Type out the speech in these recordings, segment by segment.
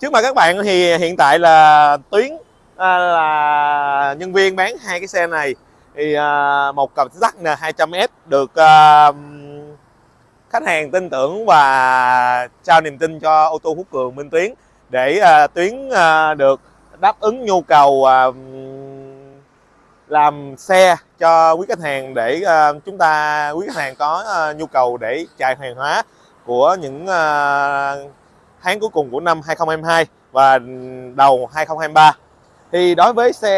trước mặt các bạn thì hiện tại là tuyến à, là nhân viên bán hai cái xe này. Thì à, một cặp sắt N200S được à, khách hàng tin tưởng và trao niềm tin cho ô tô Phú Cường Minh Tuyến để à, Tuyến à, được đáp ứng nhu cầu à, làm xe cho quý khách hàng để à, chúng ta quý khách hàng có à, nhu cầu để chạy hàng hóa của những à, tháng cuối cùng của năm 2022 và đầu 2023 thì đối với xe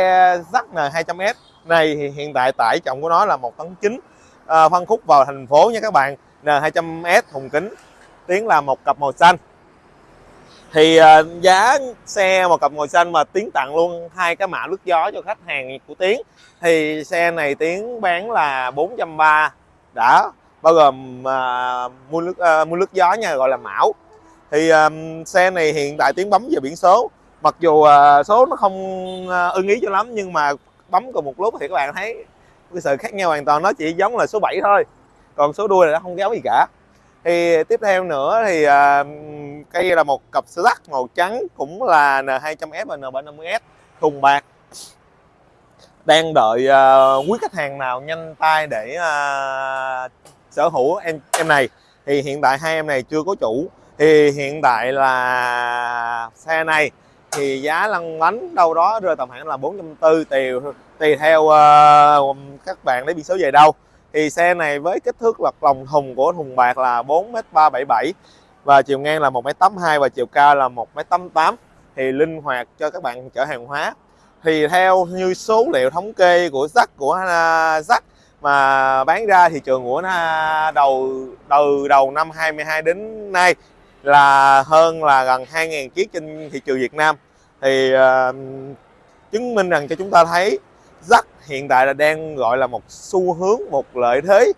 Zack N200S này thì hiện tại tải trọng của nó là một tấn chín. À, phân khúc vào thành phố nha các bạn. N200S thùng kính tiến là một cặp màu xanh. Thì à, giá xe một cặp màu xanh mà tiến tặng luôn hai cái mã lướt gió cho khách hàng của tiến thì xe này tiến bán là 430 đã bao gồm à, mua nước à, mua nước gió nha gọi là mão thì um, xe này hiện tại tiếng bấm về biển số. Mặc dù uh, số nó không uh, ưng ý cho lắm nhưng mà bấm cùng một lúc thì các bạn thấy cái sự khác nhau hoàn toàn. Nó chỉ giống là số 7 thôi còn số đuôi là nó không giống gì cả. Thì tiếp theo nữa thì uh, cây là một cặp xe sắt màu trắng cũng là N200S và N350S thùng bạc. Đang đợi uh, quý khách hàng nào nhanh tay để uh, sở hữu em em này. Thì hiện tại hai em này chưa có chủ thì hiện tại là xe này thì giá lăn bánh đâu đó rơi tầm khoảng là 440 tùy tùy theo uh, các bạn lấy biển số về đâu. Thì xe này với kích thước lật lòng thùng của thùng bạc là 4m377 và chiều ngang là 1m82 và chiều cao là 1m88 thì linh hoạt cho các bạn chở hàng hóa. Thì theo như số liệu thống kê của Zack của à, uh, Zack mà bán ra thị trường của uh, đầu từ đầu năm 22 đến nay là hơn là gần 2.000 chiếc trên thị trường Việt Nam. Thì uh, chứng minh rằng cho chúng ta thấy rắc hiện tại là đang gọi là một xu hướng một lợi thế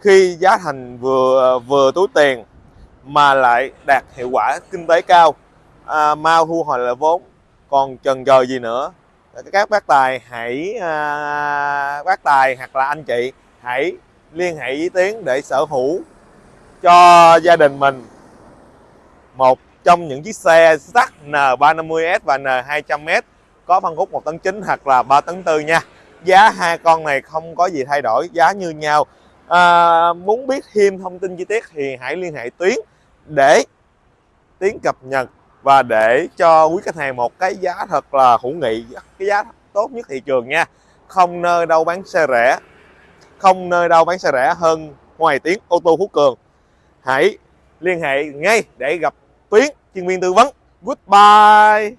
khi giá thành vừa vừa túi tiền mà lại đạt hiệu quả kinh tế cao. À, mau thu hồi lại vốn còn chần chờ gì nữa? Các bác tài hãy à, bác tài hoặc là anh chị hãy liên hệ với Tiến để sở hữu cho gia đình mình một trong những chiếc xe sắt N350S và N200S có phân khúc 1 tấn 9 hoặc là 3 tấn 4 nha. Giá hai con này không có gì thay đổi giá như nhau. À, muốn biết thêm thông tin chi tiết thì hãy liên hệ Tuyến để Tiến cập nhật và để cho quý khách hàng một cái giá thật là hữu nghị cái giá tốt nhất thị trường nha. Không nơi đâu bán xe rẻ không nơi đâu bán xe rẻ hơn ngoài tiếng ô tô Phú Cường. Hãy liên hệ ngay để gặp Tuyến, chuyên viên tư vấn. Goodbye.